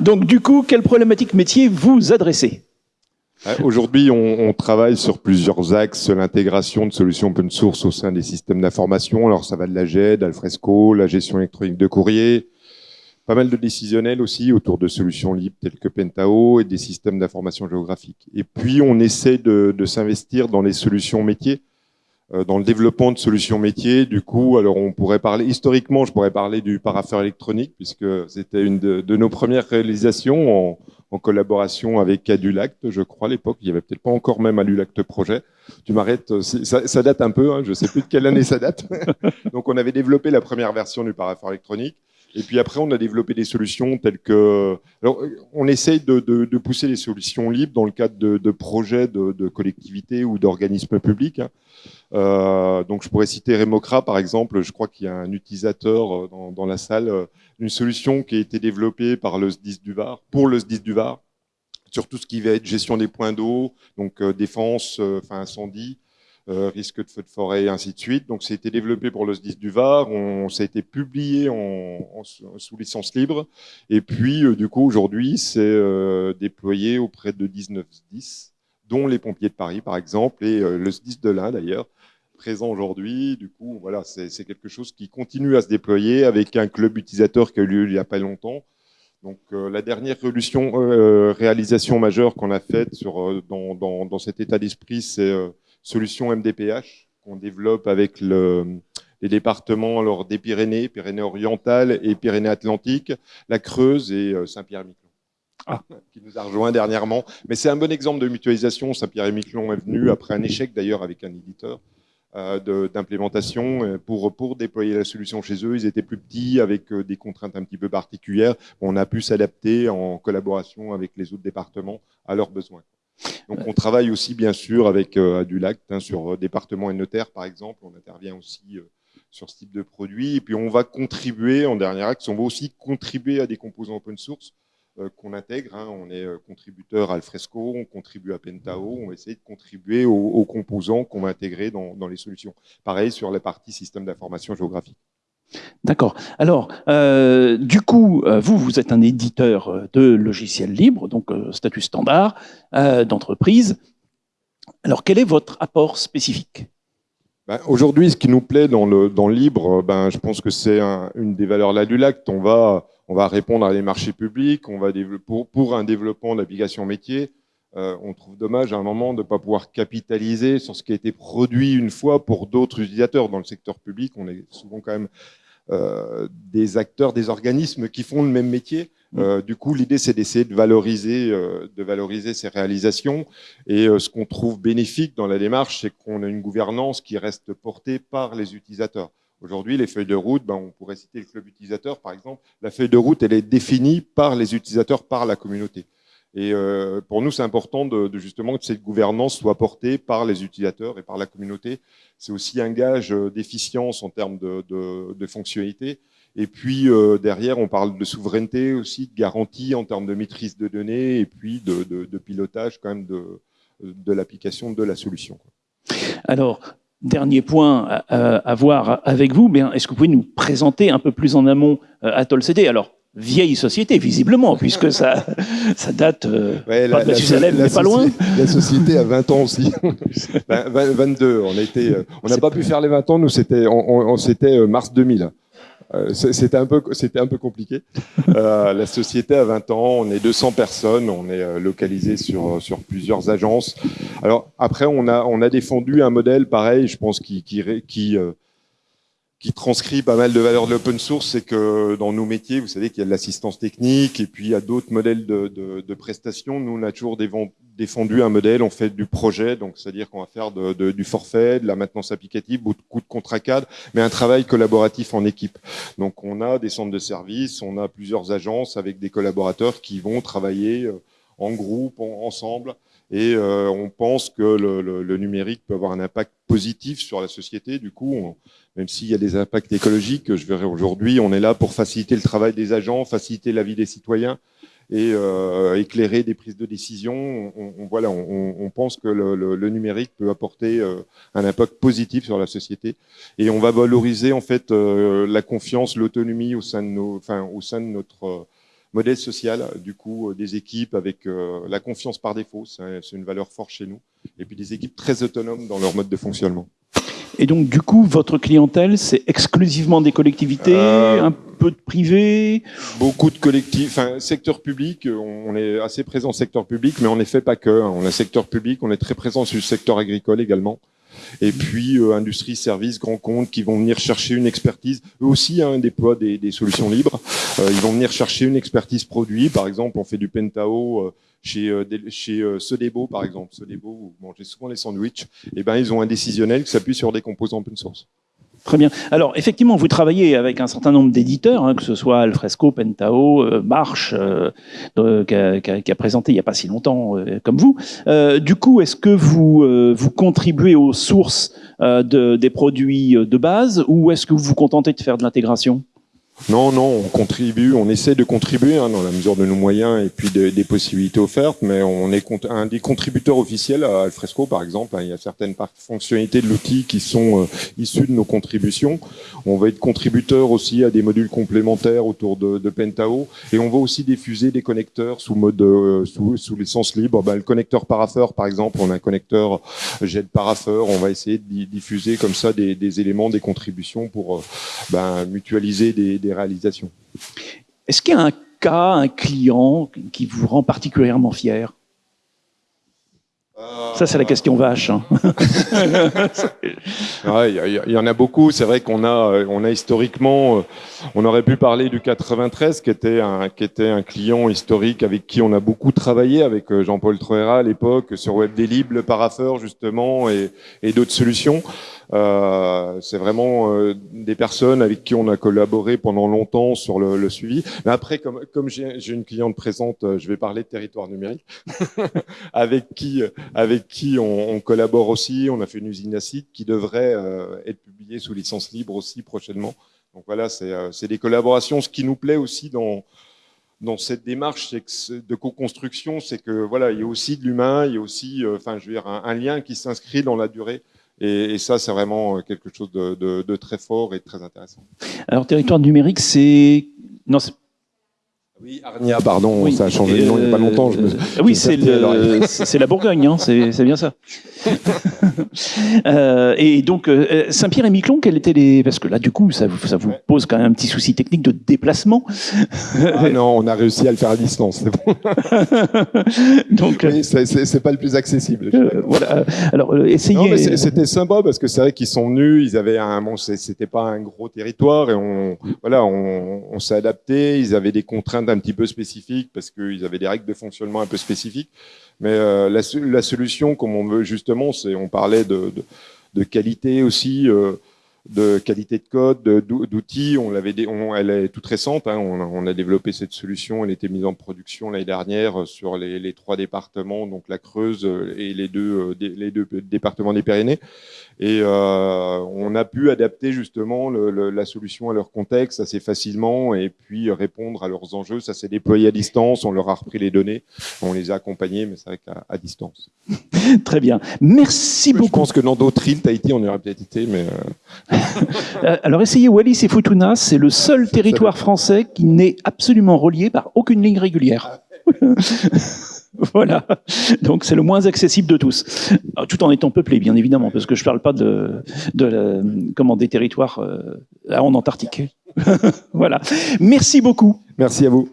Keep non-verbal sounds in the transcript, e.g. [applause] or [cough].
Donc du coup, quelle problématique métier vous adressez? Aujourd'hui, on, travaille sur plusieurs axes, l'intégration de solutions open source au sein des systèmes d'information. Alors ça va de la GED, Alfresco, la gestion électronique de courrier, pas mal de décisionnels aussi autour de solutions libres telles que Pentao et des systèmes d'information géographique. Et puis on essaie de s'investir dans les solutions métiers. Euh, dans le développement de solutions métiers. Du coup, alors on pourrait parler historiquement, je pourrais parler du parapheur électronique puisque c'était une de, nos premières réalisations en, en collaboration avec Adulacte, je crois à l'époque. Il y avait peut-être pas encore même Adulacte projet. Tu m'arrêtes, ça, ça, date un peu. Hein, je sais plus de quelle année ça date. [laughs] Donc on avait développé la première version du parapheur électronique. Et puis après, on a développé des solutions telles que... Alors, on essaye de, de, de pousser les solutions libres dans le cadre de, de projets de, collectivités ou d'organismes publics. Hein. Euh, donc, je pourrais citer Remocra, par exemple. Je crois qu'il y a un utilisateur euh, dans, dans la salle, euh, une solution qui a été développée par le SDIS du Var, pour le SDIS du Var, sur tout ce qui va être gestion des points d'eau, donc euh, défense, enfin incendie, risque de feu de forêt et ainsi de suite. Donc, ça été développé pour le SDIS du Var, on, ça a été publié sous licence libre, et puis euh, du coup aujourd'hui c'est euh, déployé auprès de 19 SDIS, dont les pompiers de Paris par exemple, et le SDIS de l'Inde d'ailleurs, présent aujourd'hui. Du coup, voilà, c'est quelque chose qui continue à se déployer avec un club utilisateur qui a eu lieu il n'y a pas longtemps. Donc euh, la dernière euh, réalisation majeure qu'on a faite euh, dans, cet état d'esprit, c'est solution MDPH qu'on développe avec le, les départements alors, des Pyrénées, Pyrénées-Orientales et Pyrénées-Atlantiques, la Creuse et euh, Saint-Pierre-et-Miquelon. Ah. qui nous a rejoint dernièrement. Mais c'est un bon exemple de mutualisation. Saint-Pierre-et-Miquelon est venu après un échec d'ailleurs avec un éditeur euh, d'implémentation euh, pour, pour déployer la solution chez eux. Ils étaient plus petits avec des contraintes un petit peu particulières. On a pu s'adapter en collaboration avec les autres départements à leurs besoins. Donc on travaille aussi bien sûr avec euh, Adulac, hein, sur euh, département et notaire par exemple, on intervient aussi euh, sur ce type de produit, et puis on va contribuer en dernier axe, on va aussi contribuer à des composants open source qu'on intègre, hein, on est contributeur à Alfresco, on contribue à Pentao, on va essayer de contribuer aux, composants qu'on va intégrer dans les solutions. Pareil sur la partie système d'information géographique. D'accord. Alors, euh, du coup, euh, vous, vous êtes un éditeur euh, de logiciels libres, donc statut standard d'entreprise. Alors, quel est votre apport spécifique? Ben, Aujourd'hui, ce qui nous plaît dans le, libre, ben, je pense que c'est un, une des valeurs là du lac. On va, on va répondre à des marchés publics, on va pour, pour un développement d'applications métiers. Euh, on trouve dommage à un moment de ne pas pouvoir capitaliser sur ce qui a été produit une fois pour d'autres utilisateurs. Dans le secteur public, on est souvent quand même euh, des acteurs, des organismes qui font le même métier. Mm. Euh, du coup, l'idée, c'est d'essayer de valoriser, euh, de valoriser ces réalisations. Et euh, ce qu'on trouve bénéfique dans la démarche, c'est qu'on a une gouvernance qui reste portée par les utilisateurs. Aujourd'hui, les feuilles de route, ben, on pourrait citer le club utilisateur, par exemple. La feuille de route, elle est définie par les utilisateurs, par la communauté. Et euh, pour nous, c'est important de, justement que cette gouvernance soit portée par les utilisateurs et par la communauté. C'est aussi un gage euh, d'efficience en termes de, fonctionnalité. Et puis euh, derrière, on parle de souveraineté aussi, de garantie en termes de maîtrise de données et puis de, pilotage quand même de, l'application de la solution. Alors, dernier point à, voir avec vous, est-ce que vous pouvez nous présenter un peu plus en amont euh, Atoll CD Alors, vieille société, visiblement, puisque ça, ça date euh, ouais, pas la, de mais pas loin. La société a 20 ans aussi. [laughs] 22, on a été, euh, on n'a pas pu faire les 20 ans, nous c'était, on, on, c'était euh, mars 2000. Euh, c'était un peu, c'était un peu compliqué. Euh, la société a 20 ans, on est 200 personnes, on est localisé sur sur plusieurs agences. Alors après, on a on a défendu un modèle pareil, je pense qui qui, qui qui transcrit pas mal de valeurs de l'open source, c'est que dans nos métiers, vous savez qu'il y a de l'assistance technique et puis il y a d'autres modèles de, de, prestations. Nous, on a toujours défendu un modèle, on fait du projet, donc c'est-à-dire qu'on va faire du forfait, de la maintenance applicative, beaucoup de contrats cadres, mais un travail collaboratif en équipe. Donc on a des centres de services, on a plusieurs agences avec des collaborateurs qui vont travailler euh, en groupe, en, ensemble, et euh, on pense que le, numérique peut avoir un impact positif sur la société. Du coup, même s'il y a des impacts écologiques, je verrai aujourd'hui, on est là pour faciliter le travail des agents, faciliter la vie des citoyens et euh, éclairer des prises de décision. On, voilà, on, pense que le, numérique peut apporter euh, un impact positif sur la société et on va valoriser en fait euh, la confiance, l'autonomie au sein de nos, enfin au sein de notre modèle social, du coup, des équipes avec la confiance par défaut, c'est une valeur forte chez nous, et puis des équipes très autonomes dans leur mode de fonctionnement. Et donc, du coup, votre clientèle, c'est exclusivement des collectivités, euh, un peu de privé? Beaucoup de collectifs, enfin, secteur public, on est assez présent secteur public, mais en effet, pas que. Hein. On a secteur public, on est très présent sur le secteur agricole également. Et puis, euh, industrie, services, grands comptes qui vont venir chercher une expertise. Eux aussi hein, déploient des, des, solutions libres. Euh, ils vont venir chercher une expertise produit. Par exemple, on fait du Pentao chez, euh, chez euh, Sodebo, par exemple, Sodebo, vous mangez souvent les sandwichs, et eh ben, ils ont un décisionnel qui s'appuie sur des composants open source. Très bien. Alors, effectivement, vous travaillez avec un certain nombre d'éditeurs, hein, que ce soit Alfresco, Pentao, euh, March, qui, a, présenté il n'y a pas si longtemps comme vous. du coup, est-ce que vous, vous contribuez aux sources de, des produits de base ou est-ce que vous vous contentez de faire de l'intégration? Non, non, on contribue, on essaie de contribuer hein, dans la mesure de nos moyens et puis des possibilités offertes, mais on est un des contributeurs officiels à Alfresco, par exemple. Hein. il y a certaines fonctionnalités de l'outil qui sont euh, issues de nos contributions. On va être contributeur aussi à des modules complémentaires autour de, de Pentao, et on va aussi diffuser des connecteurs sous mode euh, sous, sous licence libre. Ben, le connecteur Parapheur, par exemple, on a un connecteur jet Parapheur. On va essayer de diffuser comme ça des, des éléments, des contributions pour euh, ben, mutualiser des, des réalisations. Est-ce qu'il y a un cas, un client qui vous rend particulièrement fier? Ça, c'est la question vache. Hein. [laughs] Il y, en a beaucoup. C'est vrai qu'on a, on a historiquement, euh, on aurait pu parler du 93, qui était un, qui était un client historique avec qui on a beaucoup travaillé, avec euh, Jean-Paul Troera à l'époque, sur WebDelib, le paraffeur justement, et, d'autres solutions. Euh, c'est vraiment euh, des personnes avec qui on a collaboré pendant longtemps sur le, le suivi. Mais après, comme, comme j'ai une cliente présente, euh, je vais parler de territoire numérique, [laughs] avec qui, avec qui on, collabore aussi. On a fait une usine acide qui devrait être publiée sous licence libre aussi prochainement. Donc voilà, c'est des collaborations. Ce qui nous plaît aussi dans dans cette démarche de co-construction, c'est que voilà, il y a aussi de l'humain, il y a aussi, enfin, je veux dire, un, lien qui s'inscrit dans la durée. Et, ça, c'est vraiment euh, quelque chose de, très fort et très intéressant. Alors, territoire numérique, c'est... Non, oui, Arnia, pardon, ça a changé de nom il n'y a pas longtemps. oui, [laughs] c'est la Bourgogne, hein, c'est bien ça. [laughs] Euh, et donc, euh, Saint-Pierre et Miquelon, quels étaient les... Parce que là, du coup, ça, ça vous pose quand même un petit souci technique de déplacement. Ah non, on a réussi à le faire à distance, c'est bon. [laughs] donc, oui, c'est pas le plus accessible. Euh, voilà. Alors, essayez... C'était sympa parce que c'est vrai qu'ils sont venus, ils avaient un... Bon, c'était pas un gros territoire et on, voilà, on, on s'est adapté, ils avaient des contraintes un petit peu spécifiques parce qu'ils avaient des règles de fonctionnement un peu spécifiques. Mais euh, la, solution, comme on veut justement, c'est on parlait de qualité aussi. Euh, de qualité de code, d'outils. On l'avait, elle est toute récente. Hein, on, a, on, a, développé cette solution. Elle était mise en production l'année dernière sur les, les, trois départements, donc la Creuse et les deux, les deux départements des Pyrénées. Et euh, on a pu adapter justement le, la solution à leur contexte assez facilement et puis répondre à leurs enjeux. Ça s'est déployé à distance. On leur a repris les données. On les a accompagnés, mais c'est vrai qu'à à distance. [laughs] Très bien. Merci beaucoup. Je pense que dans d'autres îles, Tahiti, on aurait peut-être été, mais. Euh, euh, [laughs] alors essayez Wallis et Futuna, c'est le seul territoire français qui n'est absolument relié par aucune ligne régulière. [laughs] voilà. Donc c'est le moins accessible de tous, tout en étant peuplé, bien évidemment, parce que je ne parle pas de, de comment des territoires euh, en Antarctique. [laughs] voilà. Merci beaucoup. Merci à vous.